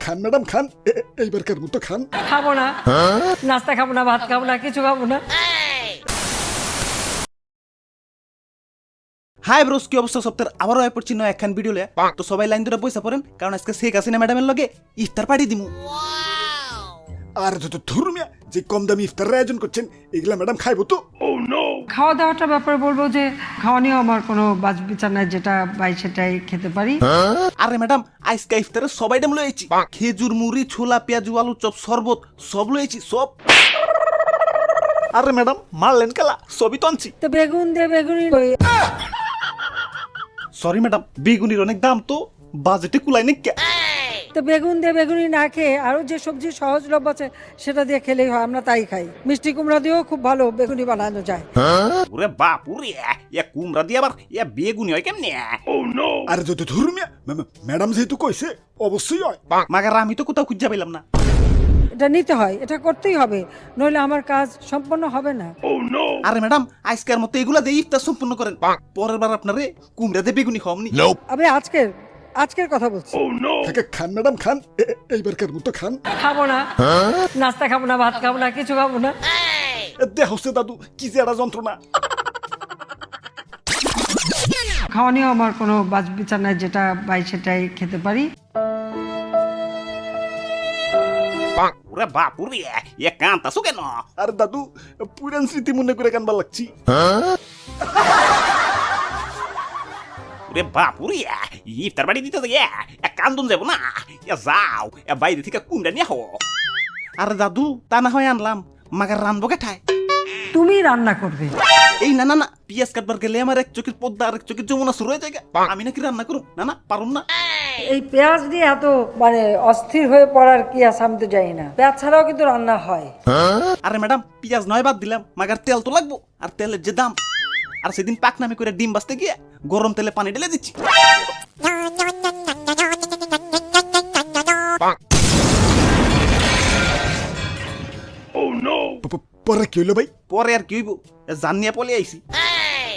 খান madam খান। এ- এ- এইবারকার মতো খান। খাব না। নাস্তা খাব না ভাত খাব না কিছু খাব না। হাই ব্রোস কি অবস্থা? সপ্তাহের আবারও আয় পড়ছি নয় একখান ভিডিও লে তো সবাই লাইন ধরে পয়সা পড়েন কারণ আজকে শেখ হাসিনা ম্যাডামের লগে ইফতার পাঠিয়ে দিমু। আর যত ধর্মিয়া যে কম দামি ইফতারের আয়োজন করছেন এগুলা ম্যাডাম খাইবো তো। খাওয়া দাওয়াটার ব্যাপারে বলব যে খাওয়া নিয়েও আমার কোনো বাজ বিচার নাই যেটা পাই সেটাই খেতে পারি। আরে ম্যাডাম আজকে ইফতারে সবাই ডাম লয়েছি খেজুর মুড়ি ছোলা পেঁয়াজু আলু চপ শরবত সব লয়েছি সব। আরে ম্যাডাম মারলেন কালা সবই তো আনছি। তো বেগুন দে বেগুনি সরি ম্যাডাম বেগুনির অনেক দাম তো বাজেটে কুলাই নাকি তো বেগুন দিয়ে বেগুনি না খেয়ে আরও যে সবজি সহজলভ্য আছে সেটা দিয়ে খেলেই হয় আমরা তাই খাই। মিষ্টি কুমড়া দিয়েও খুব ভালো বেগুনি বানানো যায়। ওরে বাপ ওরে ইয়া কুমড়া দিয়ে আবার ইয়া বেগুনি হয় কেমনে? আর ধর্মিয়া ম্যাডাম যেহেতু কইছে অবশ্যই হয়। মাগার আমি তো কোথাও খুঁজে পেলাম না। এটা নিতে হয় এটা করতেই হবে নইলে আমার কাজ সম্পন্ন হবে না। আরে ম্যাডাম আজকের মতো এগুলা দিয়ে ইফতার সম্পূর্ণ করেন। পরের বার আপনারে কুমড়া দিয়ে বেগুনি খাওয়ামনি আমি আজকের? আজকের কথা বলছি। কাকা খান ম্যাডাম খান। এ- এ- এইবারকার মতো খান? খাব না। নাস্তা খাব না ভাত খাব না কিছু খাব না। এ দেহ হচ্ছে দাদু কি যে একটা যন্ত্রণা। খাওয়া নিয়েও আমার কোনো বাজ বিচার নাই যেটা পাই সেটাই খেতে পারি। ওরে বাপ ওরে ইয়া কান্তাছো কেন? আর দাদু পুরান স্মৃতি মনে করে কানবার লাগছি। ওরে বাপ ওরে ইফতার বাড়ি দিতে গিয়ে এক কান্দন যাব না। ইয়া যাও এ বাইরে থেকে কুমড়া নিয়ে হো আরে দাদু তা না হয় আনলাম মাগার রানবো কেঠায়। তুমি রান্না করবে। এই না না না পিয়াজ কাটবার গেলে আমার এক চোখের পদ্মা আর এক চোখের যমুনা শুরু হয়ে যায় আমি নাকি রান্না করুম? না না পারুম না। এই পেঁয়াজ দিয়ে এত মানে অস্থির হয়ে পড়ার কি আছে আমি তো জানি না। পেঁয়াজ ছাড়াও কিন্তু রান্না হয়। আরে ম্যাডাম পিয়াজ নয় বাদ দিলাম মাগার তেল তো লাগবো আর তেলের যে দাম। আর সেদিন পাক নামে করে ডিম বাঁচতে গিয়ে গরম তেলে পানি ঢেলে দিচ্ছি। পরে কি হইল ভাই? পরে আর কি হইব? জানিয়া পলে আইছি।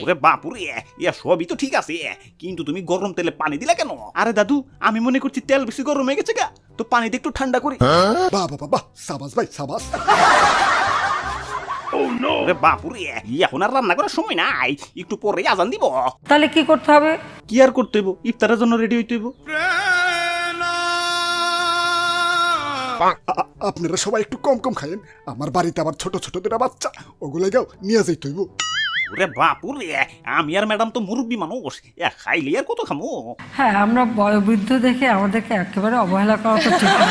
ওরে বাপুরে ইয়া সবই তো ঠিক আছে কিন্তু তুমি গরম তেলে পানি দিলা কেন? আরে দাদু আমি মনে করছি তেল বেশি গরম হয়ে গেছে গা তো পানিতে একটু ঠান্ডা করি। বাহ বাহ বাহ সাবাস ভাই সাবাস। ওরে বাপুরে এখন আর রান্না করার সময় নাই। একটু পরে আজান দিব। তাহলে কি করতে হবে? কি আর করতে হইব? ইফতারের জন্য রেডি হইতে হইব? আপনারা সবাই একটু কম কম খায়েন আমার বাড়িতে আবার ছোট ছোট দুটা বাচ্চা ওগুলো গাও নিয়ে যাইতে হইব। ওরে বাপুরে আমি আর ম্যাডাম তো মুরব্বী মানুষ। এ খাইলে আর কত খামো? হ্যাঁ আমরা বয়োবৃদ্ধ দেখে আমাদেরকে একেবারে অবহেলা করা তো ঠিক না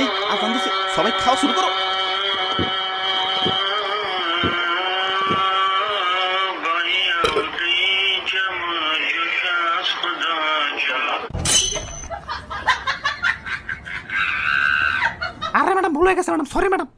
এই আজান দিছে সবাই খাওয়া শুরু করো। আরে ম্যাডাম ভুল গেছে ম্যাডাম সরি ম্যাডাম।